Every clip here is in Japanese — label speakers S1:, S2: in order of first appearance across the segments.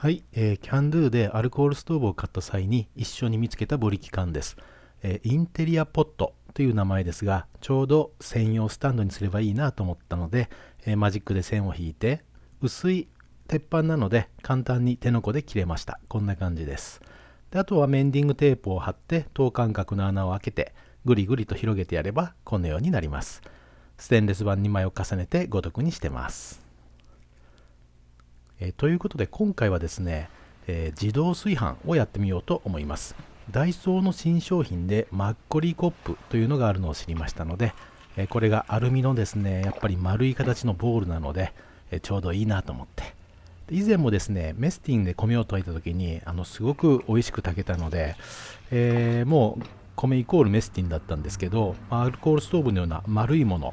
S1: はい、えー、キャンドゥでアルコールストーブを買った際に一緒に見つけたブリキ缶です、えー、インテリアポットという名前ですがちょうど専用スタンドにすればいいなと思ったので、えー、マジックで線を引いて薄い鉄板なので簡単に手の甲で切れました。こんな感じです。であとはメンディングテープを貼って等間隔の穴を開けてぐりぐりと広げてやればこのようになります。ステンレス板2枚を重ねてごとくにしてます。え、ということで今回はですね、え、自動炊飯をやってみようと思います。ダイソーの新商品でマッコリコップというのがあるのを知りましたので、え、これがアルミのですねやっぱり丸い形のボールなので、えちょうどいいなと思って。以前もですねメスティンで米を炊いた時にあのすごく美味しく炊けたので、えもう米イコールメスティンだったんですけどアルコールストーブのような丸いもの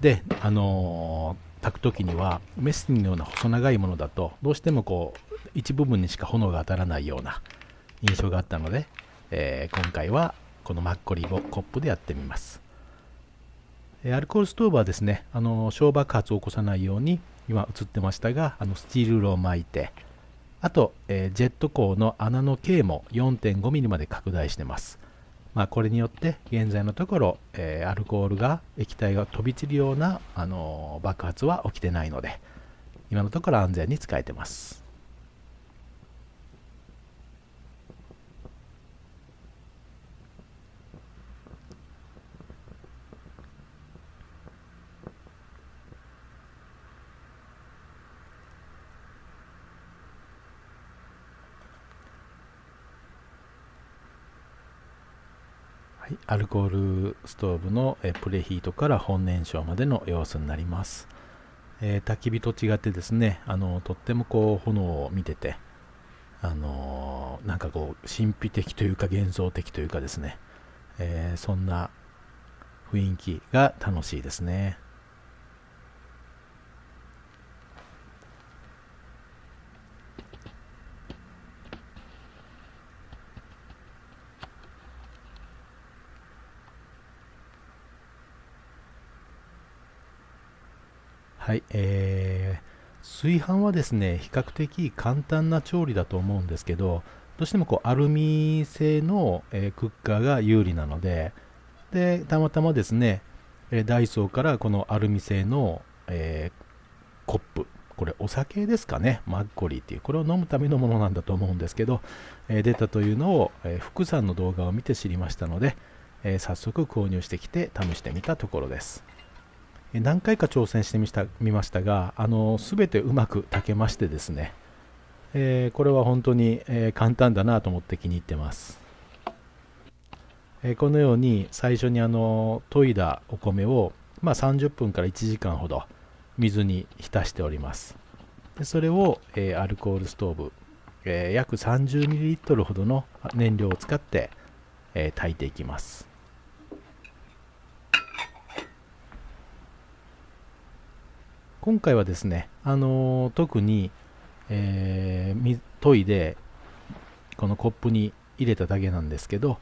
S1: で、あの炊く時にはメスティンのような細長いものだとどうしてもこう一部分にしか炎が当たらないような印象があったので、えー、今回はこのマッコリをコップでやってみます、えアルコールストーブはですねあの小爆発を起こさないように今映ってましたがあのスチールルを巻いてあと、えー、ジェット鋼の穴の径も 4.5mm まで拡大してます。まあ、これによって現在のところ、えー、アルコールが液体が飛び散るような、あのー、爆発は起きてないので今のところ安全に使えてます。はい、アルコールストーブの、プレヒートから本燃焼までの様子になります、えー、焚き火と違ってですねあのとってもこう炎を見ててあのー、なんかこう神秘的というか幻想的というかですね、えー、そんな雰囲気が楽しいですね。はい、えー、炊飯はですね、比較的簡単な調理だと思うんですけど、どうしてもこうアルミ製の、えー、クッカーが有利なので、で、たまたまですね、え、ダイソーからこのアルミ製の、えー、コップ、これお酒ですかね、マッコリーっていう、これを飲むためのものなんだと思うんですけど、え出たというのを、え福さんの動画を見て知りましたので、え早速購入してきて試してみたところです。何回か挑戦してみたみましたがあの全てうまく炊けましてですね、えー、これは本当に、えー、簡単だなと思って気に入ってます、えー、このように最初にあの研いだお米を、まあ、30分から1時間ほど水に浸しております。でそれを、えアルコールストーブ、え約 30ml ほどの燃料を使って、え炊いていきます。今回はですね、あのー、特に、えー、研いでこのコップに入れただけなんですけど、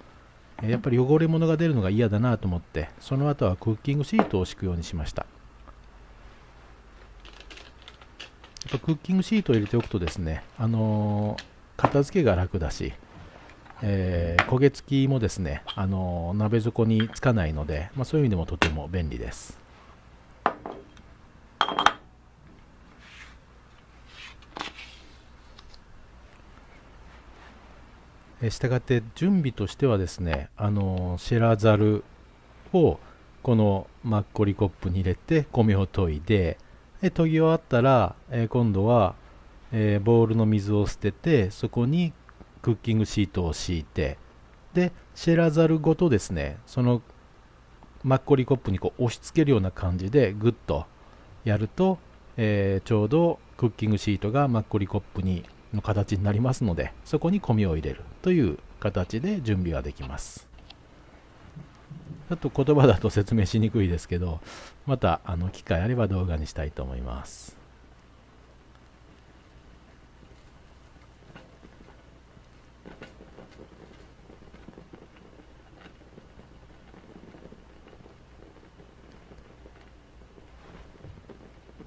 S1: やっぱり汚れ物が出るのが嫌だなと思ってその後はクッキングシートを敷くようにしました。クッキングシートを入れておくとですね、あのー、片付けが楽だし、えー、焦げ付きもですね、あのー、鍋底につかないので、まあ、そういう意味でもとても便利です。したがって準備としてはですねあのシェラザルをこのマッコリコップに入れて米を研いでで研ぎ終わったら、え、今度は、え、ボウルの水を捨ててそこにクッキングシートを敷いてでシェラザルごとですねそのマッコリコップにこう押し付けるような感じでグッとやると、えー、ちょうどクッキングシートがマッコリコップにの形になりますのでそこに米を入れるという形で準備ができます。ちょっと言葉だと説明しにくいですけどまたあの機会あれば動画にしたいと思います。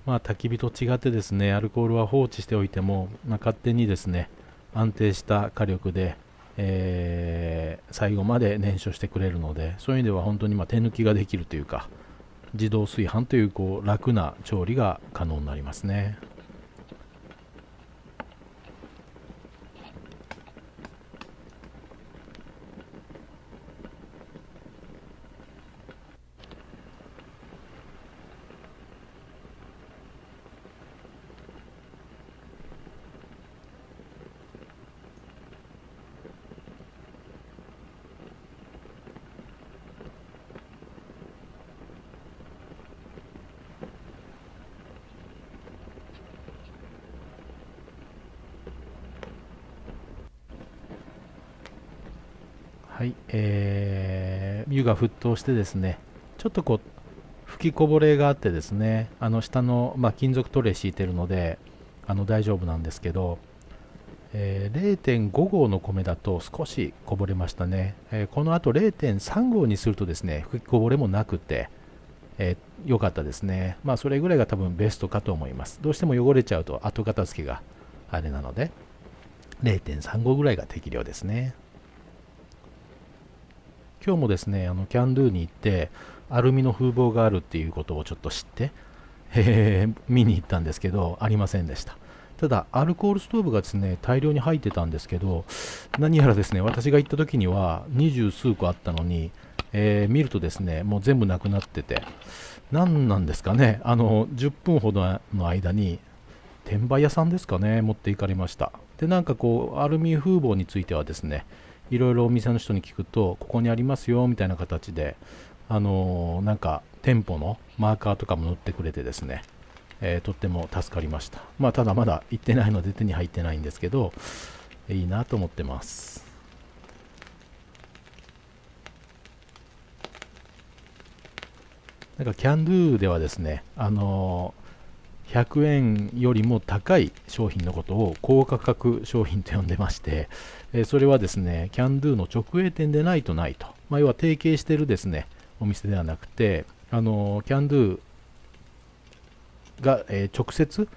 S1: まあ、焚き火と違ってですねアルコールは放置しておいても、まあ、勝手にですね安定した火力で、えー、最後まで燃焼してくれるのでそういう意味では本当にま手抜きができるというか自動炊飯というこう楽な調理が可能になりますね。はい、えー、湯が沸騰してですね、ちょっとこう、吹きこぼれがあってですね、あの下の、まあ、金属トレー敷いてるので、あの大丈夫なんですけど、えー、0.5合の米だと少しこぼれましたね、えー、この後0.3合にするとですね吹きこぼれもなくてえー、よかったですね。まあそれぐらいが多分ベストかと思います。どうしても汚れちゃうと後片付けがあれなので0.3合ぐらいが適量ですね。今日もですね、あのキャンドゥに行って、アルミの風防があるっていうことをちょっと知って、えー、見に行ったんですけど、ありませんでした。ただ、アルコールストーブがですね、大量に入ってたんですけど、何やらですね、私が行った時には二十数個あったのに、えー、見るとですね、もう全部なくなってて、何なんですかね、あの、10分ほどの間に、転売屋さんですかね、持っていかれました。で、なんかこう、アルミ風防についてはですね、いろいろお店の人に聞くとここにありますよみたいな形であの、なんか店舗のマーカーとかも塗ってくれてですね、えー、とっても助かりました。まあただまだ行ってないので手に入ってないんですけどいいなと思ってます。なんかキャンドゥではですねあのー100円よりも高い商品のことを高価格商品と呼んでまして、えそれはですね、キャンドゥの直営店でないとないと。まあ、要は提携してるですね、お店ではなくて、あのキャンドゥが、え直接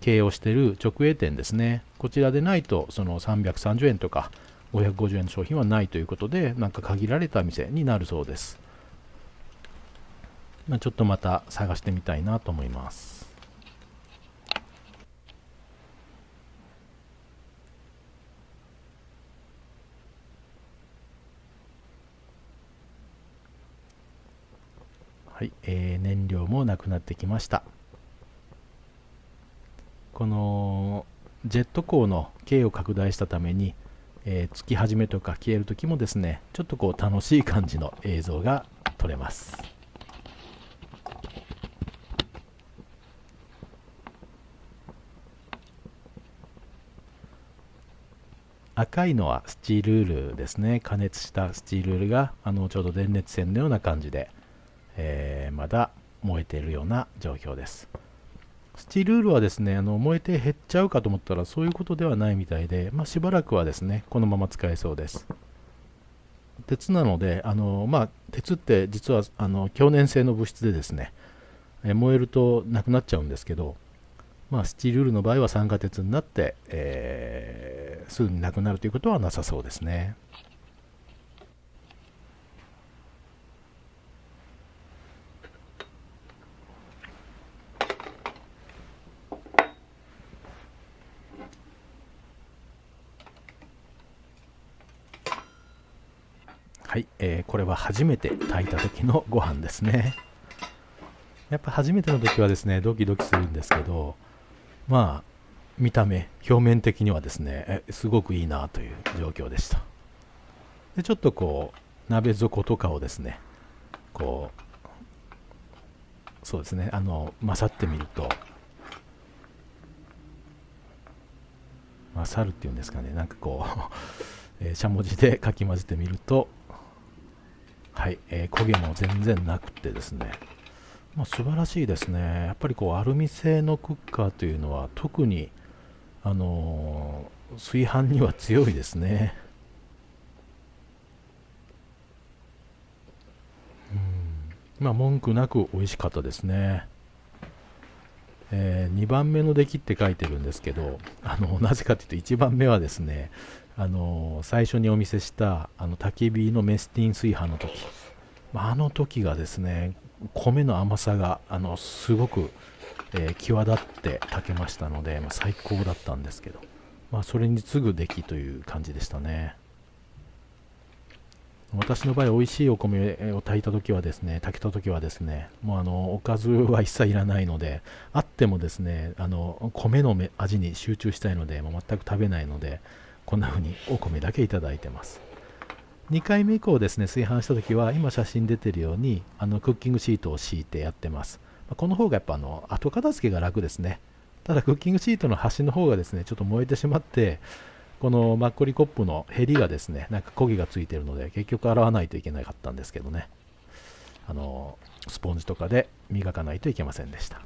S1: 経営をしている直営店ですね。こちらでないと、その330円とか550円の商品はないということで、なんか限られた店になるそうです。まあ、ちょっとまた探してみたいなと思います。はい、えー、燃料もなくなってきました。このジェット光の径を拡大したために、えー、つき始めとか消える時もですねちょっとこう楽しい感じの映像が撮れます。赤いのはスチールールですね。加熱したスチールールがあのちょうど電熱線のような感じでえー、まだ燃えているような状況です。スチールールはですね、あの燃えて減っちゃうかと思ったらそういうことではないみたいで、まあ、しばらくはですね、このまま使えそうです。鉄なので、あのまあ、鉄って実はあの強粘性の物質でですね、え燃えるとなくなっちゃうんですけど、まあ、スチルールの場合は酸化鉄になって、えー、すぐになくなるということはなさそうですね。はい、えー、これは初めて炊いた時のご飯ですね。やっぱ初めての時はですね、ドキドキするんですけど、まあ、見た目、表面的にはですね、すごくいいなという状況でした。で、ちょっとこう、鍋底とかをですね、こう、そうですね、あの、勝ってみると、勝るっていうんですかね、なんかこう え、しゃもじでかき混ぜてみると、はい、えー、焦げも全然なくてですね、まあ、素晴らしいですね。やっぱりこうアルミ製のクッカーというのは特に、あのー、炊飯には強いですね。うんまあ、文句なく美味しかったですね。えー、2番目の出来って書いてるんですけどあのなぜかというと1番目はですねあの最初にお見せしたあの焚き火のメスティン炊飯の時。あの時がですね米の甘さがあのすごく、えー、際立って炊けましたので、まあ、最高だったんですけど、まあ、それに次ぐ出来という感じでしたね。私の場合美味しいお米を炊いた時はですね炊けた時はですねもうあのおかずは一切いらないのであってもですねあの米の味に集中したいのでもう全く食べないのでこんな風にお米だけいただいてます。2回目以降ですね炊飯した時は今写真出てるようにあのクッキングシートを敷いてやってます。この方がやっぱあの後片付けが楽ですね。ただクッキングシートの端の方がですねちょっと燃えてしまってこのマッコリコップのヘリがですねなんか焦げがついてるので結局洗わないといけなかったんですけどねあのスポンジとかで磨かないといけませんでした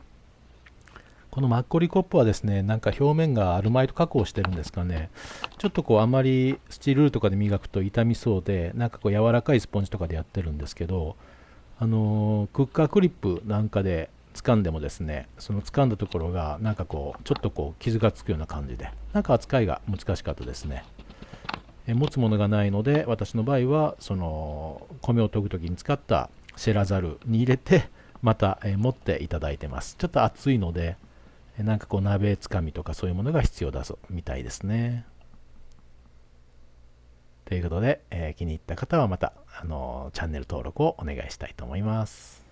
S1: このマッコリコップはですね、なんか表面がアルマイト加工してるんですかね。ちょっとこうあまりスチールとかで磨くと傷みそうで、なんかこう柔らかいスポンジとかでやってるんですけど、あの、クッカークリップなんかで掴んでもですね、その掴んだところがなんかこう、ちょっとこう傷がつくような感じで、なんか扱いが難しかったですね。え持つものがないので、私の場合は、その米を研ぐ時に使ったシェラザルに入れて、また、え持っていただいてます。ちょっと熱いので、なんかこう鍋つかみとかそういうものが必要だぞみたいですね。ということで、えー、気に入った方はまた、あのー、チャンネル登録をお願いしたいと思います。